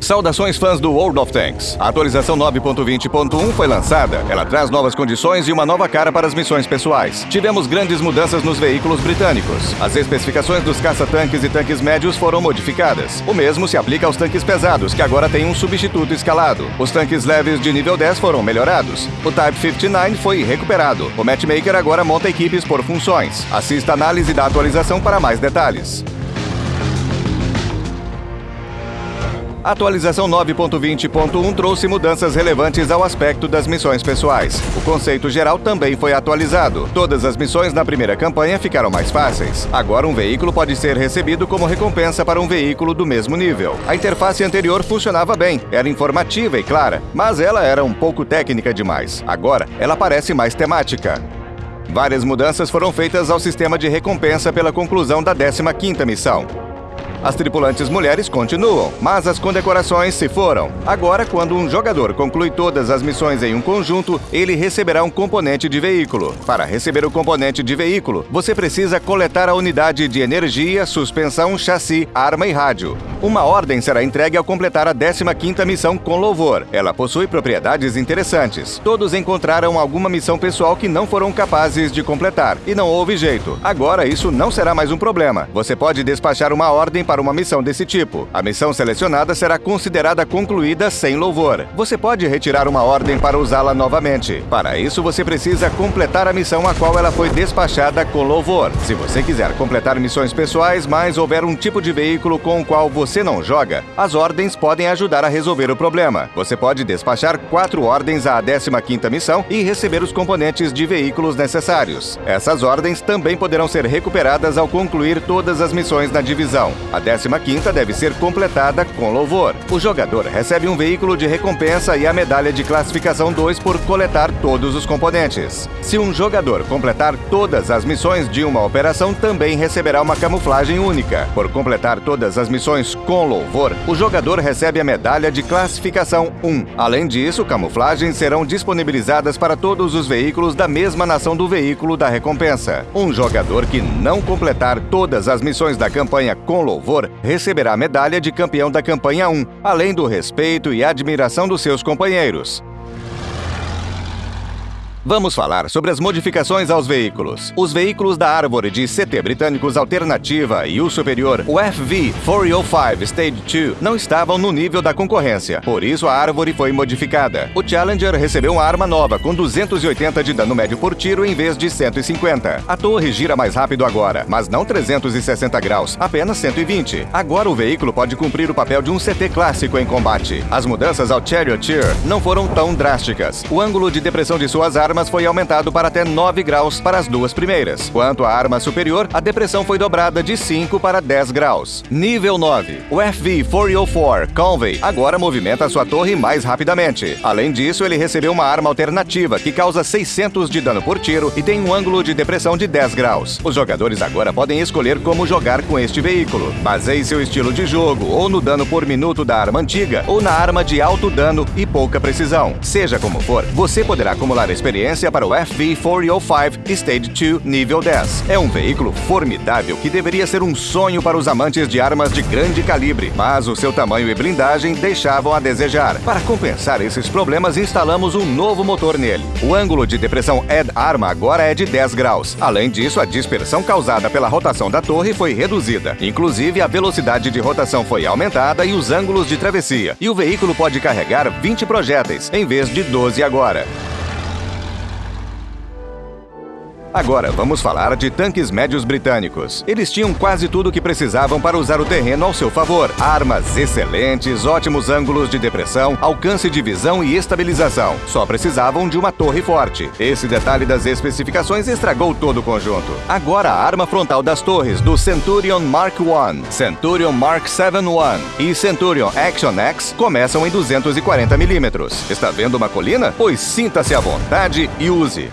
Saudações fãs do World of Tanks. A atualização 9.20.1 foi lançada. Ela traz novas condições e uma nova cara para as missões pessoais. Tivemos grandes mudanças nos veículos britânicos. As especificações dos caça-tanques e tanques médios foram modificadas. O mesmo se aplica aos tanques pesados, que agora têm um substituto escalado. Os tanques leves de nível 10 foram melhorados. O Type 59 foi recuperado. O Matchmaker agora monta equipes por funções. Assista a análise da atualização para mais detalhes. A atualização 9.20.1 trouxe mudanças relevantes ao aspecto das missões pessoais. O conceito geral também foi atualizado. Todas as missões na primeira campanha ficaram mais fáceis. Agora, um veículo pode ser recebido como recompensa para um veículo do mesmo nível. A interface anterior funcionava bem, era informativa e clara, mas ela era um pouco técnica demais. Agora, ela parece mais temática. Várias mudanças foram feitas ao sistema de recompensa pela conclusão da 15ª missão. As tripulantes mulheres continuam, mas as condecorações se foram. Agora, quando um jogador conclui todas as missões em um conjunto, ele receberá um componente de veículo. Para receber o componente de veículo, você precisa coletar a unidade de energia, suspensão, chassi, arma e rádio. Uma ordem será entregue ao completar a 15ª missão com louvor. Ela possui propriedades interessantes. Todos encontraram alguma missão pessoal que não foram capazes de completar, e não houve jeito. Agora isso não será mais um problema. Você pode despachar uma ordem para uma missão desse tipo. A missão selecionada será considerada concluída sem louvor. Você pode retirar uma ordem para usá-la novamente. Para isso, você precisa completar a missão a qual ela foi despachada com louvor. Se você quiser completar missões pessoais, mas houver um tipo de veículo com o qual você não joga, as ordens podem ajudar a resolver o problema. Você pode despachar quatro ordens à 15ª missão e receber os componentes de veículos necessários. Essas ordens também poderão ser recuperadas ao concluir todas as missões na divisão. A 15ª deve ser completada com louvor. O jogador recebe um veículo de recompensa e a medalha de classificação 2 por coletar todos os componentes. Se um jogador completar todas as missões de uma operação, também receberá uma camuflagem única. Por completar todas as missões com louvor, o jogador recebe a medalha de classificação 1. Além disso, camuflagens serão disponibilizadas para todos os veículos da mesma nação do veículo da recompensa. Um jogador que não completar todas as missões da campanha com louvor louvor, receberá a medalha de campeão da campanha 1, além do respeito e admiração dos seus companheiros. Vamos falar sobre as modificações aos veículos. Os veículos da árvore de CT britânicos Alternativa e o superior, o FV-405 Stage 2, não estavam no nível da concorrência. Por isso, a árvore foi modificada. O Challenger recebeu uma arma nova com 280 de dano médio por tiro em vez de 150. A torre gira mais rápido agora, mas não 360 graus, apenas 120. Agora o veículo pode cumprir o papel de um CT clássico em combate. As mudanças ao Charioteer não foram tão drásticas. O ângulo de depressão de suas armas armas foi aumentado para até 9 graus para as duas primeiras. Quanto à arma superior, a depressão foi dobrada de 5 para 10 graus. Nível 9. O FV-404 Convey agora movimenta sua torre mais rapidamente. Além disso, ele recebeu uma arma alternativa que causa 600 de dano por tiro e tem um ângulo de depressão de 10 graus. Os jogadores agora podem escolher como jogar com este veículo. Baseie seu estilo de jogo ou no dano por minuto da arma antiga ou na arma de alto dano e pouca precisão. Seja como for, você poderá acumular experiência experiência para o FV-405 Stage 2 nível 10. É um veículo formidável que deveria ser um sonho para os amantes de armas de grande calibre, mas o seu tamanho e blindagem deixavam a desejar. Para compensar esses problemas, instalamos um novo motor nele. O ângulo de depressão Ed Arma agora é de 10 graus. Além disso, a dispersão causada pela rotação da torre foi reduzida. Inclusive, a velocidade de rotação foi aumentada e os ângulos de travessia. E o veículo pode carregar 20 projéteis, em vez de 12 agora. Agora, vamos falar de tanques médios britânicos. Eles tinham quase tudo o que precisavam para usar o terreno ao seu favor. Armas excelentes, ótimos ângulos de depressão, alcance de visão e estabilização. Só precisavam de uma torre forte. Esse detalhe das especificações estragou todo o conjunto. Agora, a arma frontal das torres do Centurion Mark I, Centurion Mark 7-1 e Centurion Action X começam em 240 milímetros. Está vendo uma colina? Pois sinta-se à vontade e use.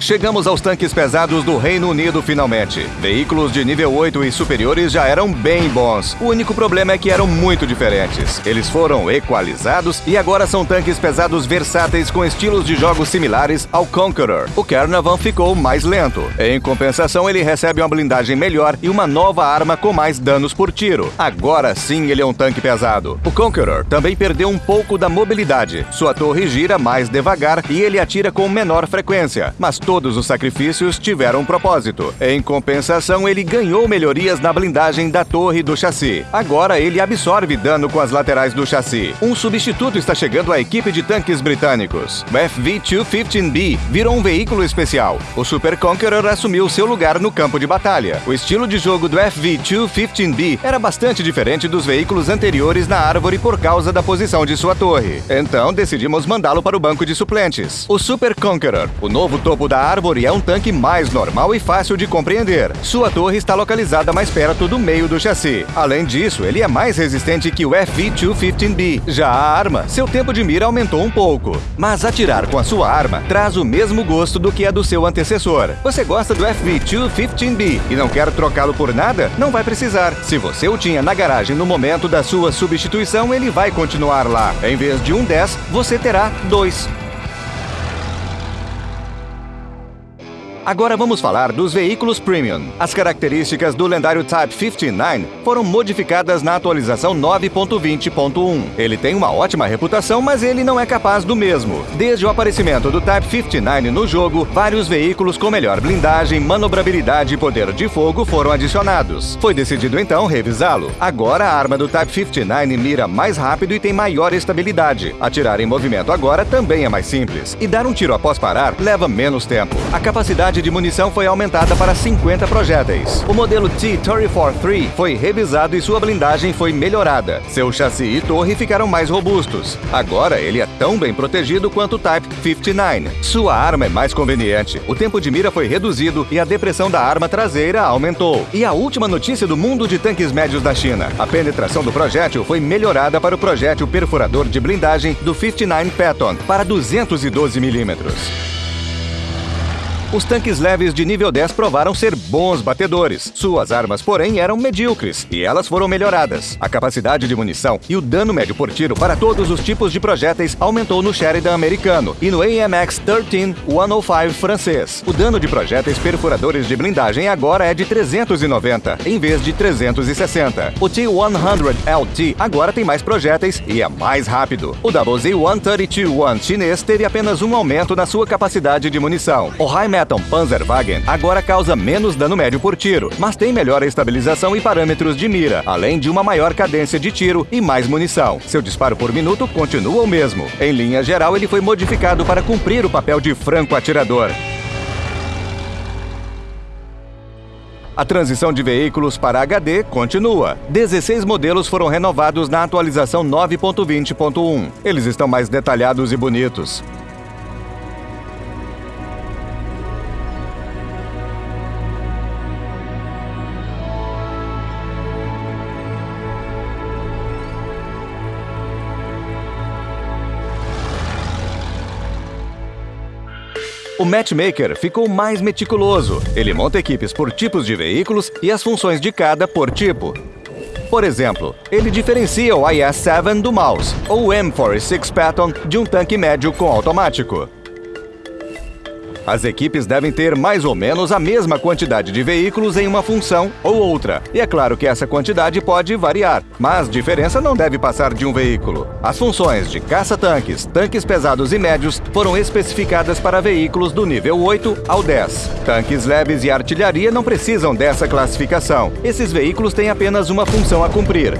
Chegamos aos tanques pesados do Reino Unido finalmente. Veículos de nível 8 e superiores já eram bem bons. O único problema é que eram muito diferentes. Eles foram equalizados e agora são tanques pesados versáteis com estilos de jogos similares ao Conqueror. O Carnavan ficou mais lento. Em compensação, ele recebe uma blindagem melhor e uma nova arma com mais danos por tiro. Agora sim ele é um tanque pesado. O Conqueror também perdeu um pouco da mobilidade. Sua torre gira mais devagar e ele atira com menor frequência. Mas todos os sacrifícios tiveram um propósito. Em compensação, ele ganhou melhorias na blindagem da torre do chassi. Agora ele absorve dano com as laterais do chassi. Um substituto está chegando à equipe de tanques britânicos. O FV-215B virou um veículo especial. O Super Conqueror assumiu seu lugar no campo de batalha. O estilo de jogo do FV-215B era bastante diferente dos veículos anteriores na árvore por causa da posição de sua torre. Então decidimos mandá-lo para o banco de suplentes. O Super Conqueror, o novo topo da árvore, é um tanque mais normal e fácil de compreender. Sua torre está localizada mais perto do meio do chassi. Além disso, ele é mais resistente que o FV-215B. Já a arma, seu tempo de mira aumentou um pouco. Mas atirar com a sua arma traz o mesmo gosto do que a do seu antecessor. Você gosta do FV-215B e não quer trocá-lo por nada? Não vai precisar. Se você o tinha na garagem no momento da sua substituição, ele vai continuar lá. Em vez de um 10, você terá dois. Agora vamos falar dos veículos Premium. As características do lendário Type 59 foram modificadas na atualização 9.20.1. Ele tem uma ótima reputação, mas ele não é capaz do mesmo. Desde o aparecimento do Type 59 no jogo, vários veículos com melhor blindagem, manobrabilidade e poder de fogo foram adicionados. Foi decidido então revisá-lo. Agora a arma do Type 59 mira mais rápido e tem maior estabilidade. Atirar em movimento agora também é mais simples. E dar um tiro após parar leva menos tempo. A capacidade de munição foi aumentada para 50 projéteis. O modelo T-34-3 foi revisado e sua blindagem foi melhorada. Seu chassi e torre ficaram mais robustos. Agora ele é tão bem protegido quanto o Type 59. Sua arma é mais conveniente. O tempo de mira foi reduzido e a depressão da arma traseira aumentou. E a última notícia do mundo de tanques médios da China. A penetração do projétil foi melhorada para o projétil perfurador de blindagem do 59 Patton para 212 milímetros. Os tanques leves de nível 10 provaram ser bons batedores. Suas armas, porém, eram medíocres e elas foram melhoradas. A capacidade de munição e o dano médio por tiro para todos os tipos de projéteis aumentou no Sheridan americano e no AMX 13105 francês. O dano de projéteis perfuradores de blindagem agora é de 390, em vez de 360. O T-100LT agora tem mais projéteis e é mais rápido. O WZ-132-1 chinês teve apenas um aumento na sua capacidade de munição. O High Metal Panzerwagen agora causa menos dano médio por tiro, mas tem melhor estabilização e parâmetros de mira, além de uma maior cadência de tiro e mais munição. Seu disparo por minuto continua o mesmo. Em linha geral, ele foi modificado para cumprir o papel de franco atirador. A transição de veículos para HD continua. 16 modelos foram renovados na atualização 9.20.1. Eles estão mais detalhados e bonitos. O Matchmaker ficou mais meticuloso. Ele monta equipes por tipos de veículos e as funções de cada por tipo. Por exemplo, ele diferencia o IS-7 do Mouse ou o M46 Patton de um tanque médio com automático. As equipes devem ter mais ou menos a mesma quantidade de veículos em uma função ou outra. E é claro que essa quantidade pode variar, mas diferença não deve passar de um veículo. As funções de caça-tanques, tanques pesados e médios foram especificadas para veículos do nível 8 ao 10. Tanques leves e artilharia não precisam dessa classificação. Esses veículos têm apenas uma função a cumprir.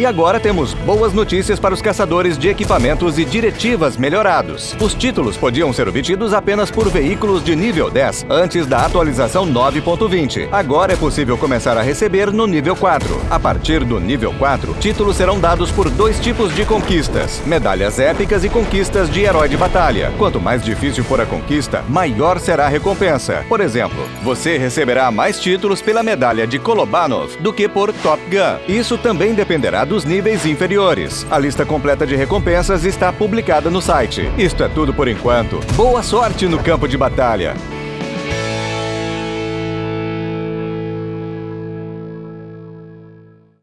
E agora temos boas notícias para os caçadores de equipamentos e diretivas melhorados. Os títulos podiam ser obtidos apenas por veículos de nível 10 antes da atualização 9.20. Agora é possível começar a receber no nível 4. A partir do nível 4, títulos serão dados por dois tipos de conquistas: medalhas épicas e conquistas de herói de batalha. Quanto mais difícil for a conquista, maior será a recompensa. Por exemplo, você receberá mais títulos pela medalha de Kolobanov do que por Top Gun. Isso também dependerá dos níveis inferiores. A lista completa de recompensas está publicada no site. Isto é tudo por enquanto. Boa sorte no campo de batalha!